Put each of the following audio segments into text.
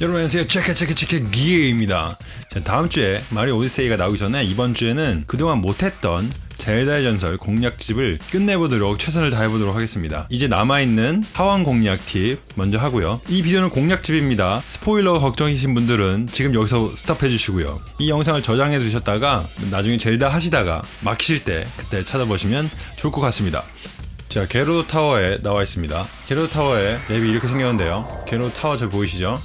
여러분 안녕하세요. 체크 체크 체크 기회입니다. 자, 다음 주에 마리오 오디세이가 나오기 전에 이번 주에는 그동안 못했던 젤다의 전설 공략집을 끝내보도록 최선을 다해보도록 하겠습니다. 이제 남아있는 사원 공략 팁 먼저 하고요. 이 비디오는 공략집입니다. 스포일러 걱정이신 분들은 지금 여기서 stop해 주시고요. 이 영상을 저장해 두셨다가 나중에 젤다 하시다가 막히실 때 그때 찾아보시면 좋을 것 같습니다. 자, 게로 타워에 나와 있습니다. 게로 타워에 맵이 이렇게 생겼는데요. 게로 타워 잘 보이시죠?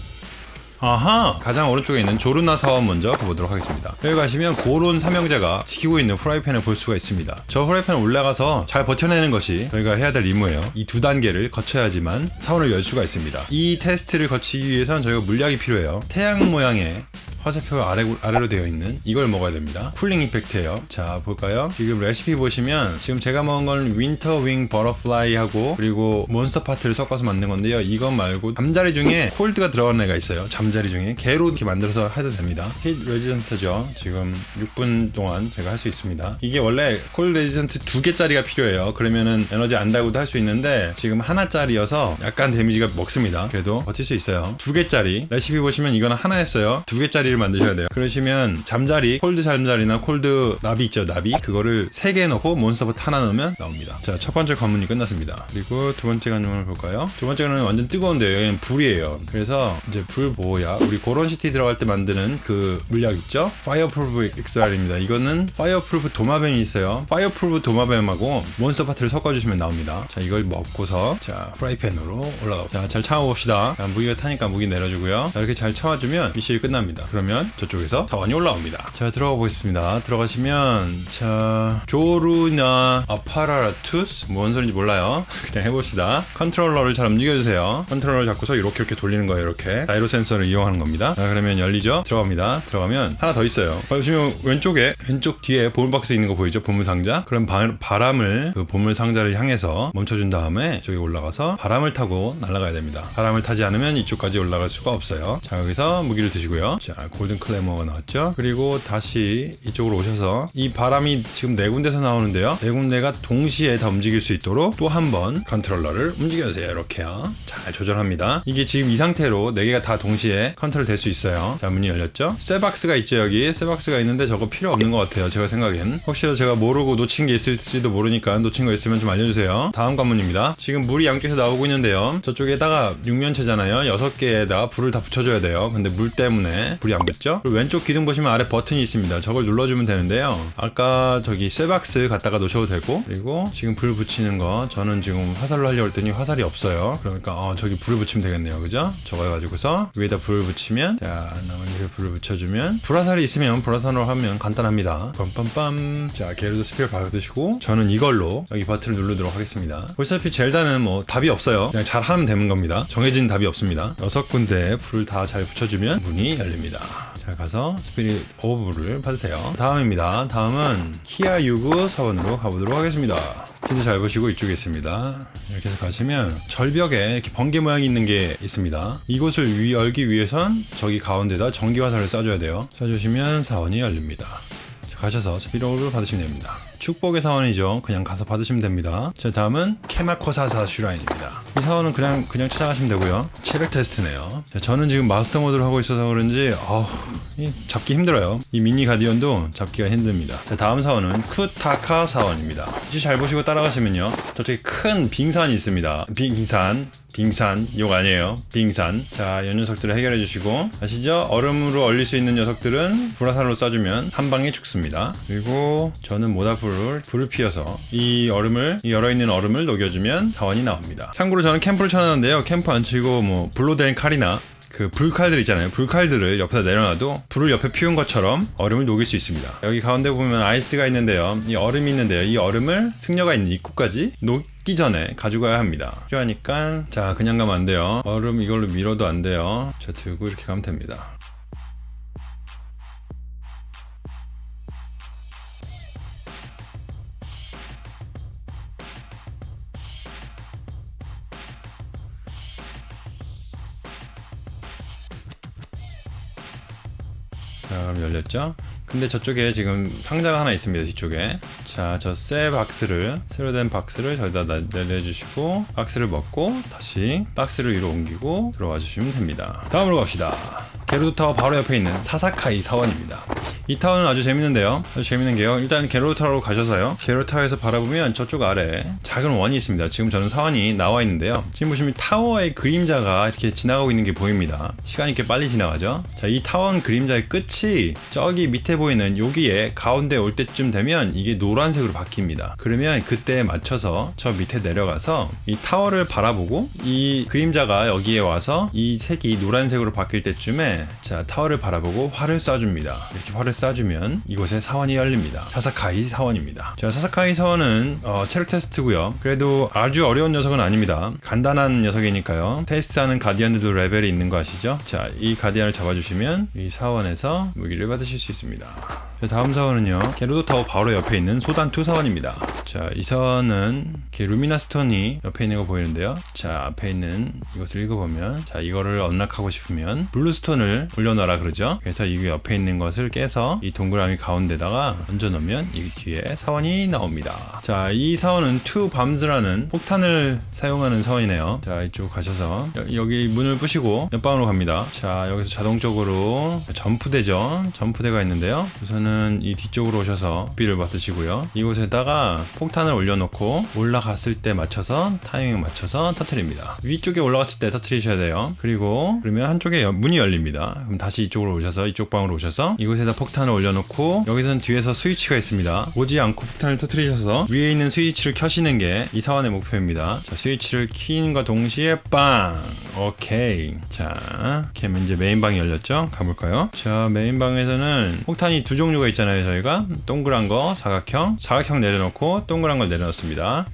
아하! 가장 오른쪽에 있는 조르나 사원 먼저 가보도록 하겠습니다. 여기 가시면 고론 삼형제가 지키고 있는 프라이팬을 볼 수가 있습니다. 저 프라이팬 올라가서 잘 버텨내는 것이 저희가 해야 될 임무예요. 이 두 단계를 거쳐야지만 사원을 열 수가 있습니다. 이 테스트를 거치기 위해선 저희가 물약이 필요해요. 태양 모양의 화살표 아래, 아래로 되어 있는 이걸 먹어야 됩니다. cooling effect예요. 자 볼까요? 지금 레시피 보시면 지금 제가 먹은 건 winterwing butterfly 하고 그리고 monster part를 섞어서 만든 건데요. 이것 말고 잠자리 중에 cold가 들어간 애가 있어요. 잠자리 중에 걔로 이렇게 만들어서 해도 됩니다. heat resistant죠. 지금 6분 동안 제가 할 수 있습니다. 이게 원래 cold resistant 두 개짜리가 필요해요. 그러면은 에너지 안 달고도 할 수 있는데 지금 하나짜리여서 약간 데미지가 먹습니다. 그래도 버틸 수 있어요. 두 개짜리 레시피 보시면 이거는 하나였어요. 두 개짜리 자리를 만드셔야 돼요. 그러시면 잠자리 cold 잠자리나 cold 나비 있죠 나비? 그거를 3개 넣고 monster part 하나 넣으면 나옵니다. 자 첫 번째 관문이 끝났습니다. 그리고 두 번째 관문을 볼까요? 두 번째는 완전 뜨거운데요. 여기는 불이에요. 그래서 이제 불 보호약. 우리 고론시티 들어갈 때 만드는 그 물약 있죠? fireproof elixir입니다. 이거는 fireproof 도마뱀이 있어요. fireproof 도마뱀하고 monster part를 섞어주시면 나옵니다. 자 이걸 먹고서 자 프라이팬으로 올라가 자잘 참아봅시다. 자, 무기가 타니까 무기 내려주고요. 자 이렇게 잘 참아주면 미션이 끝납니다. 그러면 저쪽에서 사원이 올라옵니다. 자 들어가 보겠습니다. 들어가시면 자 조루나 apparatus 뭔 소리인지 몰라요. 그냥 해봅시다. 컨트롤러를 잘 움직여주세요. 컨트롤러 잡고서 이렇게 이렇게 돌리는 거예요. 이렇게 자이로 센서를 이용하는 겁니다. 자 그러면 열리죠. 들어갑니다. 들어가면 하나 더 있어요. 보시면 왼쪽에 왼쪽 뒤에 보물박스 있는 거 보이죠? 보물상자. 그럼 바, 바람을 그 보물상자를 향해서 멈춰준 다음에 저기 올라가서 바람을 타고 날아가야 됩니다. 바람을 타지 않으면 이쪽까지 올라갈 수가 없어요. 자 여기서 무기를 드시고요. 자 golden claymore가 나왔죠. 그리고 다시 이쪽으로 오셔서 이 바람이 지금 네 군데서 나오는데요. 네 군데가 동시에 다 움직일 수 있도록 또 한 번 컨트롤러를 움직여주세요. 이렇게요. 잘 조절합니다. 이게 지금 이 상태로 네 개가 다 동시에 컨트롤 될 수 있어요. 자 문이 열렸죠? 쇠박스가 있죠 여기? 쇠박스가 있는데 저거 필요 없는 것 같아요 제가 생각엔. 혹시라도 제가 모르고 놓친 게 있을지도 모르니까 놓친 거 있으면 좀 알려주세요. 다음 관문입니다. 지금 물이 양쪽에서 나오고 있는데요. 저쪽에다가 육면체잖아요. 여섯 개에다 불을 다 붙여줘야 돼요. 근데 물 때문에 불이 안 붙죠? 그리고 왼쪽 기둥 보시면 아래 버튼이 있습니다. 저걸 눌러주면 되는데요. 아까 저기 쇠박스 갖다가 놓으셔도 되고 그리고 지금 불 붙이는 거 저는 지금 화살로 하려고 했더니 화살이 없어요. 그러니까 어, 저기 불을 붙이면 되겠네요. 그죠? 저거 해가지고서 위에다 불을 붙이면 자 나머지 불을 붙여주면 불화살이 있으면 불화살로 하면 간단합니다. 빰빰빰 자 게르도 spear 받으시고 저는 이걸로 여기 버튼을 누르도록 하겠습니다. 보시다시피 젤다는 뭐 답이 없어요. 그냥 잘 하면 되는 겁니다. 정해진 답이 없습니다. 여섯 군데 불을 다잘 붙여주면 문이 열립니다. 자 가서 spirit orb를 받으세요. 다음입니다. 다음은 키아 유구 사원으로 가보도록 하겠습니다. 힌트 잘 보시고 이쪽에 있습니다. 이렇게 해서 가시면 절벽에 이렇게 번개 모양이 있는 게 있습니다. 이곳을 위, 열기 위해선 저기 가운데다 전기 화살을 쏴줘야 돼요. 쏴주시면 사원이 열립니다. 가셔서 spirit orb를 받으시면 됩니다. 축복의 사원이죠. 그냥 가서 받으시면 됩니다. 자, 다음은 케마코사사 shrine입니다. 이 사원은 그냥 그냥 찾아가시면 되고요. 체력 테스트네요. 자, 저는 지금 마스터 모드를 하고 있어서 그런지 어우, 잡기 힘들어요. 이 미니 guardian도 잡기가 힘듭니다. 자, 다음 사원은 쿠타카 사원입니다. 잘 보시고 따라가시면요. 저쪽에 큰 빙산이 있습니다. 빙산 빙산 욕 아니에요 빙산 자이 녀석들을 해결해 주시고 아시죠 얼음으로 얼릴 수 있는 녀석들은 불화살로 쏴주면 한 방에 죽습니다 그리고 저는 모닥불을 불을 피워서 이 얼음을 이 얼어있는 얼음을 녹여주면 사원이 나옵니다 참고로 저는 캠프를 쳐놨는데요 캠프 안 치고 뭐 불로 된 칼이나 그 불칼들 있잖아요. 불칼들을 옆에다 내려놔도 불을 옆에 피운 것처럼 얼음을 녹일 수 있습니다. 여기 가운데 보면 아이스가 있는데요. 이 얼음이 있는데요. 이 얼음을 승려가 있는 입구까지 녹기 전에 가져가야 합니다. 필요하니까 자 그냥 가면 안 돼요. 얼음 이걸로 밀어도 안 돼요. 자 들고 이렇게 가면 됩니다. 자 열렸죠? 근데 저쪽에 지금 상자가 하나 있습니다 뒤쪽에. 자 저 쇠 박스를 쇠로 된 박스를 저기다 나- 내려주시고 박스를 먹고 다시 박스를 위로 옮기고 들어와 주시면 됩니다. 다음으로 갑시다. 게로드 타워 바로 옆에 있는 사사카이 사원입니다 이 타워는 아주 재밌는데요. 아주 재밌는 게요. 일단 게로드 타워로 가셔서요. 게로드 타워에서 바라보면 저쪽 아래 작은 원이 있습니다. 지금 저는 사원이 나와 있는데요. 지금 보시면 타워의 그림자가 이렇게 지나가고 있는 게 보입니다. 시간이 이렇게 빨리 지나가죠? 자 이 타워 그림자의 끝이 저기 밑에 보이는 여기에 가운데 올 때쯤 되면 이게 노란색으로 바뀝니다. 그러면 그때에 맞춰서 저 밑에 내려가서 이 타워를 바라보고 이 그림자가 여기에 와서 이 색이 노란색으로 바뀔 때쯤에 자 타워를 바라보고 활을 쏴줍니다. 이렇게 활을 쏴주면 이곳에 사원이 열립니다. 사사카이 사원입니다. 자 사사카이 사원은 어, 체력 테스트고요. 그래도 아주 어려운 녀석은 아닙니다. 간단한 녀석이니까요. 테스트하는 guardian들도 레벨이 있는 거 아시죠? 자이 guardian을 잡아주시면 이 사원에서 무기를 받으실 수 있습니다. 자, 다음 사원은요. 게로도 타워 바로 옆에 있는 쇼단투 사원입니다 자이 사원은 이렇게 lumina stone이 옆에 있는 거 보이는데요. 자 앞에 있는 이것을 읽어보면 자 이거를 unlock하고 싶으면 blue stone을 올려놔라 그러죠. 그래서 이 옆에 있는 것을 깨서 이 동그라미 가운데다가 얹어놓으면 이 뒤에 사원이 나옵니다. 자 이 사원은 Two Bombs라는 폭탄을 사용하는 사원이네요. 자 이쪽 가셔서 여- 여기 문을 부시고 옆방으로 갑니다. 자 여기서 자동적으로 점프대죠. 점프대가 있는데요. 우선은 이 뒤쪽으로 오셔서 비를 받으시고요. 이곳에다가 폭탄을 올려놓고 올라갔을 때 맞춰서 타이밍 맞춰서 터트립니다. 위쪽에 올라갔을 때 터트리셔야 돼요. 그리고 그러면 한쪽에 여- 문이 열립니다. 그럼 다시 이쪽으로 오셔서 이쪽 방으로 오셔서 이곳에다 폭탄을 올려놓고 여기서는 뒤에서 스위치가 있습니다. 오지 않고 폭탄을 터트리셔서 위에 있는 스위치를 켜시는 게 이 사원의 목표입니다. 자 스위치를 키는과 동시에 빵! 오케이. 자 이렇게 하면 이제 메인방이 열렸죠? 가볼까요? 자 메인방에서는 폭탄이 두 종류가 있잖아요 저희가. 동그란 거 사각형. 사각형 내려놓고 동그란 걸 내려놓습니다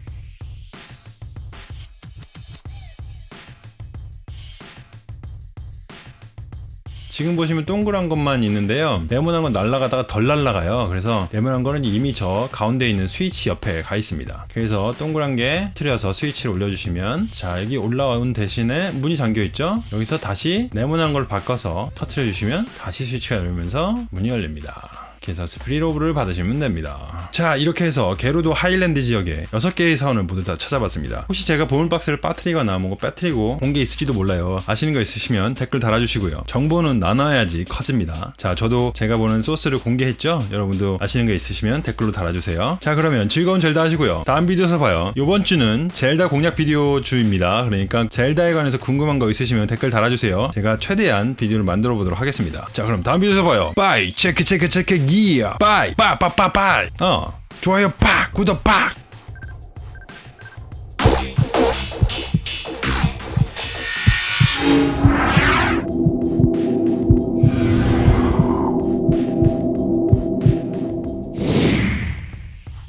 지금 보시면 동그란 것만 있는데요. 네모난 건 날아가다가 덜 날아가요. 그래서 네모난 거는 이미 저 가운데 있는 스위치 옆에 가 있습니다. 그래서 동그란 게 틀려서 스위치를 올려주시면 자 여기 올라온 대신에 문이 잠겨 있죠. 여기서 다시 네모난 걸 바꿔서 터트려 주시면 다시 스위치가 열리면서 문이 열립니다. 그래서 spirit orb를 받으시면 됩니다. 자 이렇게 해서 게루도 하일랜드 지역에 6개의 사원을 모두 다 찾아봤습니다. 혹시 제가 보물박스를 빠뜨리거나 뭔가 빠뜨리고 본 게 있을지도 몰라요. 아시는 거 있으시면 댓글 달아주시고요. 정보는 나눠야지 커집니다. 자 저도 제가 보는 소스를 공개했죠? 여러분도 아시는 거 있으시면 댓글로 달아주세요. 자 그러면 즐거운 젤다 하시고요. 다음 비디오에서 봐요. 이번 주는 젤다 공략 비디오 주입니다. 그러니까 젤다에 관해서 궁금한 거 있으시면 댓글 달아주세요. 제가 최대한 비디오를 만들어 보도록 하겠습니다. 자 그럼 다음 비디오에서 봐요. 빠이 체크 체크 체크 기어 빠이 빠빠빠빠이 어 좋아요 팍 구독 팍